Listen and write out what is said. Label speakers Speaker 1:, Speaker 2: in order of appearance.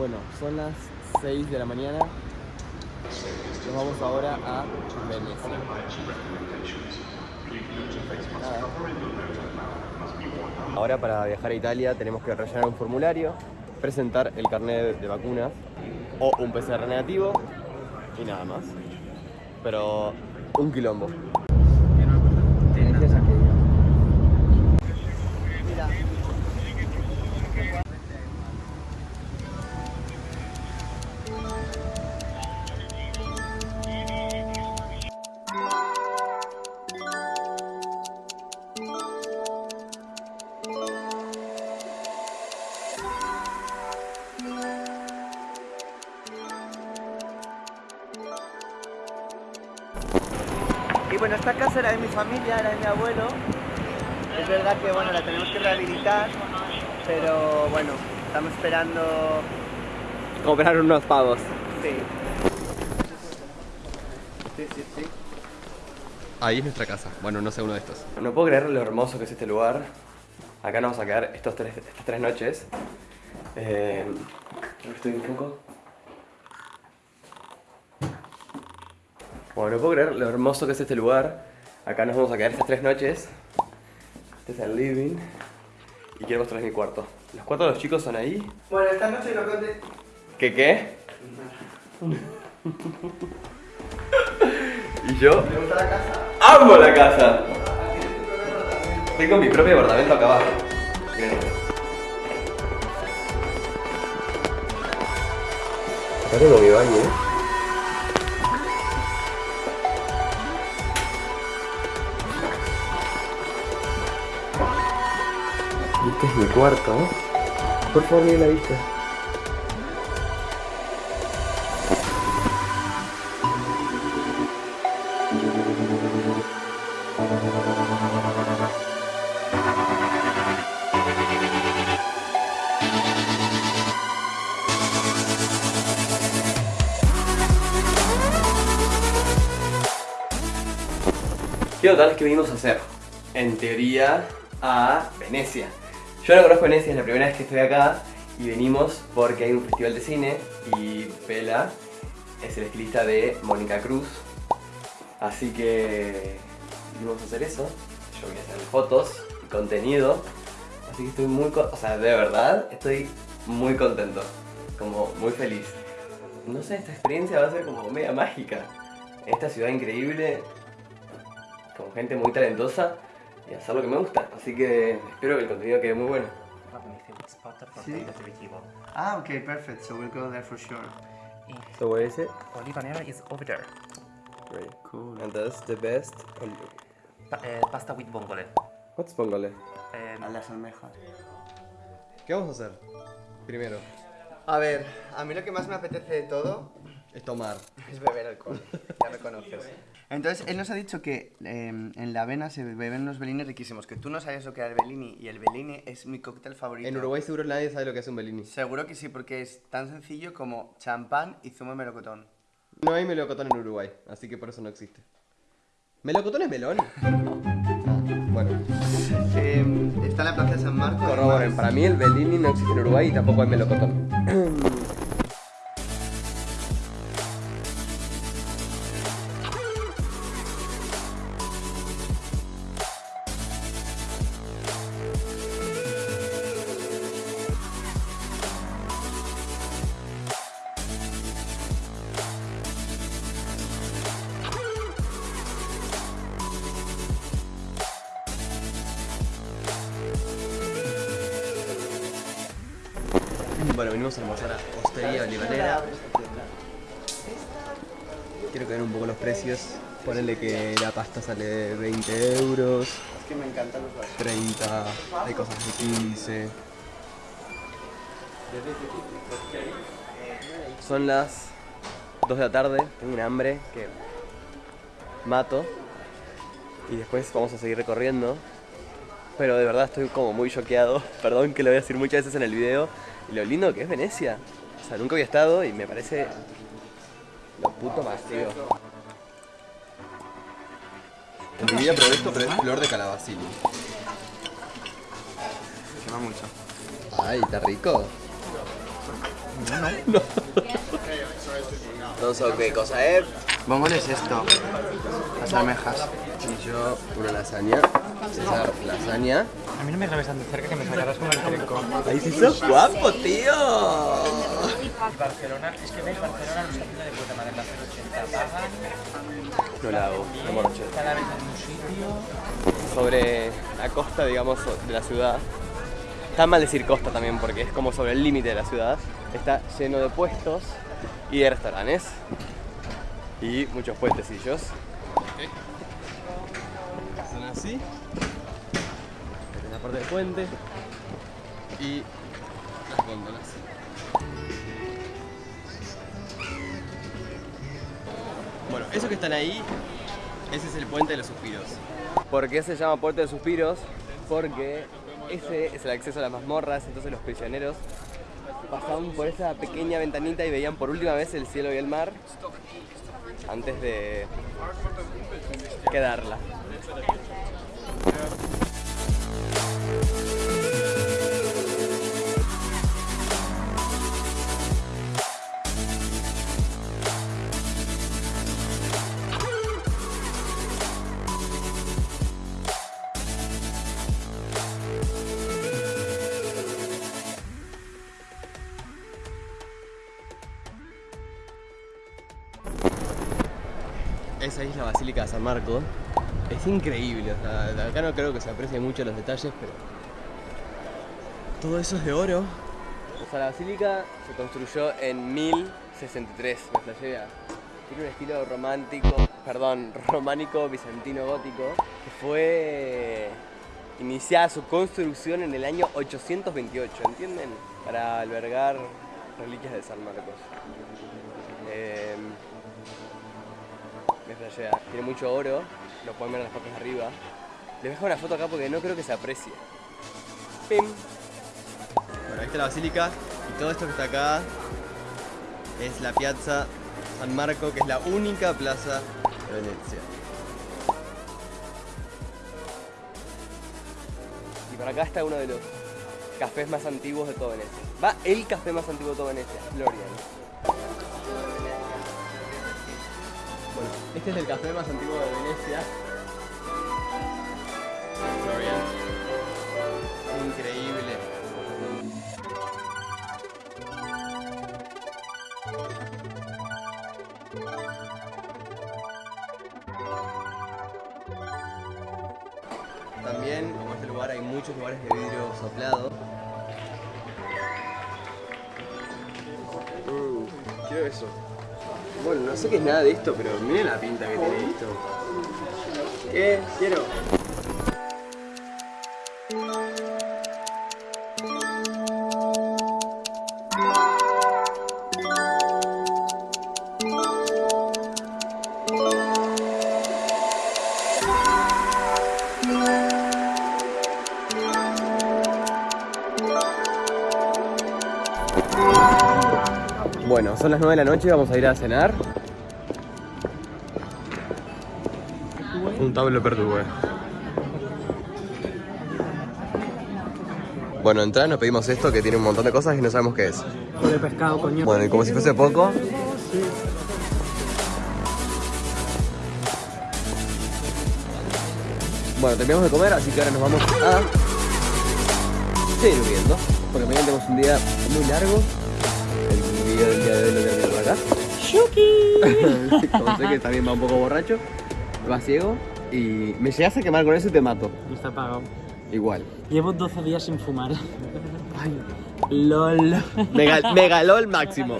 Speaker 1: Bueno, son las 6 de la mañana. Nos vamos ahora a Venecia. Ahora para viajar a Italia tenemos que rellenar un formulario, presentar el carnet de vacunas o un PCR negativo y nada más. Pero un quilombo.
Speaker 2: Bueno, esta casa era de mi familia, era de mi abuelo. Es verdad que bueno, la tenemos que rehabilitar, pero bueno, estamos esperando.
Speaker 1: Comprar unos pavos.
Speaker 2: Sí. Sí, sí, sí.
Speaker 1: Ahí es nuestra casa. Bueno, no sé uno de estos. No puedo creer lo hermoso que es este lugar. Acá nos vamos a quedar estos tres, estas tres noches. Eh, estoy un poco. Bueno, no puedo creer lo hermoso que es este lugar. Acá nos vamos a quedar estas tres noches. Este es el living. Y quiero mostrarles mi cuarto. Los cuartos de los chicos son ahí.
Speaker 2: Bueno, esta noche lo conté.
Speaker 1: ¿Qué qué? ¿Y yo?
Speaker 2: ¿Te gusta la casa?
Speaker 1: ¡Amo la casa! Tengo mi propio apartamento acá abajo. Acá tengo mi baño. ¿eh? Este es mi cuarto. ¿eh? Por favor, miren la vista. ¿Qué total es que vinimos a hacer? En teoría, a Venecia. Yo no conozco Venecia, es la primera vez que estoy acá y venimos porque hay un festival de cine y Pela es el estilista de Mónica Cruz. Así que vinimos a hacer eso. Yo voy a hacer fotos y contenido. Así que estoy muy, o sea, de verdad estoy muy contento, como muy feliz. No sé, esta experiencia va a ser como media mágica. En esta ciudad increíble, con gente muy talentosa y hacer lo que me gusta. Así que espero que el contenido quede muy bueno.
Speaker 2: Sí. Ah, okay, perfect. So we'll go there for sure.
Speaker 1: So what is it?
Speaker 3: Olivanera is over there.
Speaker 1: Great. Cool. And that's the best.
Speaker 3: Pa- eh, pasta with bongole.
Speaker 1: What's Pongole?
Speaker 3: Eh,
Speaker 2: A las almejas.
Speaker 1: ¿Qué vamos a hacer? Primero,
Speaker 2: A ver, a mí lo que más me apetece de todo
Speaker 1: es tomar.
Speaker 2: es beber alcohol. Ya me conoces. Entonces, él nos ha dicho que eh, en la avena se beben unos Bellini riquísimos. Que tú no sabes lo que era el Bellini y el Bellini es mi cóctel favorito.
Speaker 1: En Uruguay seguro nadie sabe lo que es un Bellini.
Speaker 2: Seguro que sí, porque es tan sencillo como champán y zumo de melocotón.
Speaker 1: No hay melocotón en Uruguay, así que por eso no existe. ¿Melocotón es melón? Ah, bueno,
Speaker 2: Eh, está en la plaza de San Marcos.
Speaker 1: corroboren. Para mí el Bellini no existe en Uruguay y tampoco hay melocotón. Bueno, venimos a almorzar a Hostería Olivanera. Quiero que vean un poco los precios. Ponele que la pasta sale 20 euros,
Speaker 2: Es que me encantan los vasos.
Speaker 1: 30, hay cosas de 15. Son las 2 de la tarde, tengo un hambre que mato. Y después vamos a seguir recorriendo. Pero de verdad estoy como muy choqueado. Perdón que lo voy a decir muchas veces en el video. Y lo lindo que es Venecia. O sea, nunca había estado y me parece lo puto más, tío. En mi vida probé esto, pero es flor de calabacín.
Speaker 2: Quema mucho.
Speaker 1: Ay, está rico. No sé qué cosa es.
Speaker 2: Bombón es esto. Las almejas.
Speaker 1: Y yo una lasaña. César, lasaña.
Speaker 4: A mí no me grabes tan de cerca que me sacarás como el trinco.
Speaker 1: Ahí sí sos guapo, tío.
Speaker 4: Barcelona, es que veis, Barcelona lo está haciendo de puta madre, la 080 pagan,
Speaker 1: No la hago, me borracho.
Speaker 4: está la vez en un sitio.
Speaker 1: Sobre la costa, digamos, de la ciudad. Está mal decir costa también porque es como sobre el límite de la ciudad. Está lleno de puestos y de restaurantes. Y muchos puentecillos. Son así. Parte del puente. Y las góndolas. Bueno, esos que están ahí, ese es el puente de los suspiros. ¿Por qué se llama puente de los suspiros? Porque ese es el acceso a las mazmorras, entonces los prisioneros pasaban por esa pequeña ventanita y veían por última vez el cielo y el mar antes de quedarla. Esa es la Basílica de San Marco. Es increíble, o sea, acá no creo que se aprecien mucho los detalles, pero todo eso es de oro. O sea, la basílica se construyó en 1063, me flashea. Tiene un estilo romántico, perdón, románico, bizantino, gótico, que fue iniciada su construcción en el año 828, ¿entienden? Para albergar reliquias de San Marcos. Eh, me flashea. Tiene mucho oro, lo pueden ver en las fotos de arriba. Les dejo una foto acá porque no creo que se aprecie. Pim. Bueno, ahí está la basílica y todo esto que está acá es la Piazza San Marco, que es la única plaza de Venecia. Y por acá está uno de los cafés más antiguos de toda Venecia. Va el café más antiguo de toda Venecia, Florian. Este es el café más antiguo de Venecia. Increíble. También, como este lugar, hay muchos lugares de vidrio soplado. Mm, quiero eso. Bueno, no sé qué es nada de esto, pero miren la pinta que tiene esto. ¿Qué? Quiero. Bueno, son las 9 de la noche, vamos a ir a cenar. Un tablo perdugue. Bueno, entrada nos pedimos esto que tiene un montón de cosas y no sabemos qué es.
Speaker 4: de pescado, coño.
Speaker 1: Bueno, y como si fuese poco. Bueno, terminamos de comer, así que ahora nos vamos a seguir viendo. Porque mañana tenemos un día muy largo. El video del día de hoy lo termino por acá. ¡Shuki! como sé que también va un poco borracho, va ciego. Y me llegas a quemar con eso y te mato.
Speaker 4: Y está apagado.
Speaker 1: Igual.
Speaker 4: Llevo 12 días sin fumar. LOL.
Speaker 1: Mega, megalol máximo.